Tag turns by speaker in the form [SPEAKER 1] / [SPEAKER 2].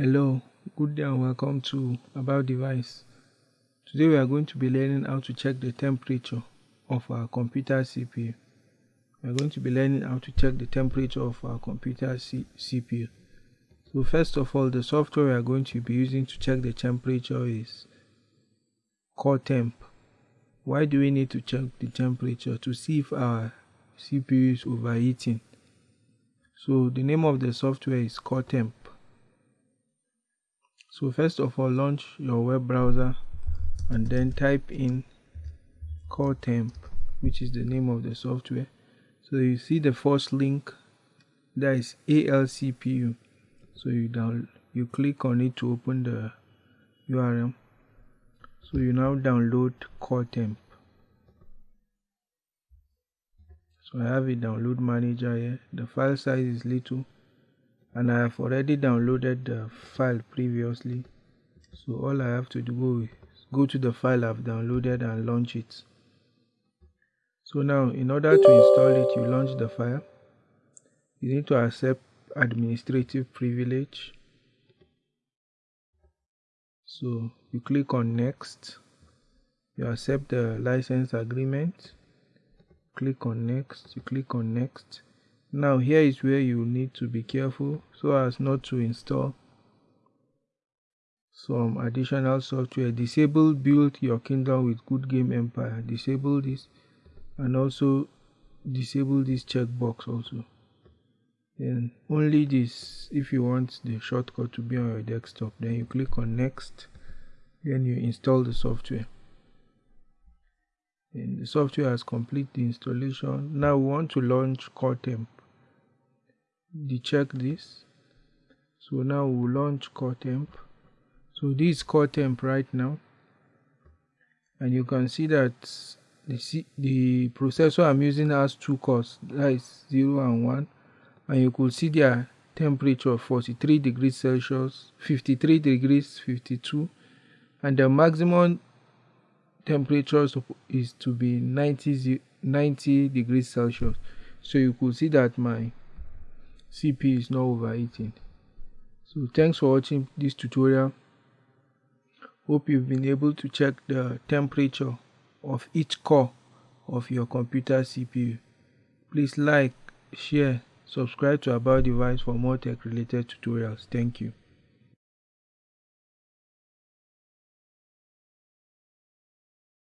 [SPEAKER 1] Hello, good day and welcome to About Device. Today we are going to be learning how to check the temperature of our computer CPU. We are going to be learning how to check the temperature of our computer C CPU. So first of all, the software we are going to be using to check the temperature is CoreTemp. Why do we need to check the temperature? To see if our CPU is overheating. So the name of the software is CoreTemp so first of all launch your web browser and then type in CoreTemp which is the name of the software. So you see the first link that is ALCPU so you down you click on it to open the URL so you now download CoreTemp. So I have a download manager here. The file size is little and I have already downloaded the file previously. So all I have to do is go to the file I've downloaded and launch it. So now in order to install it you launch the file. You need to accept administrative privilege. So you click on next. You accept the license agreement. Click on next. You click on next now here is where you need to be careful so as not to install some additional software. Disable build your kingdom with Goodgame Empire. Disable this and also disable this checkbox also. Then only this if you want the shortcut to be on your desktop. Then you click on next. Then you install the software. And the software has complete the installation. Now we want to launch CoreTemp decheck this so now we'll launch core temp. So this is CoreTemp right now. And you can see that the, the processor I'm using has two cores that is 0 and 1 and you could see their temperature 43 degrees Celsius 53 degrees 52 and the maximum temperature is to be 90, 90 degrees Celsius. So you could see that my CPU is not overheating. So thanks for watching this tutorial. Hope you've been able to check the temperature of each core of your computer CPU. Please like, share, subscribe to About Device for more tech related tutorials. Thank you.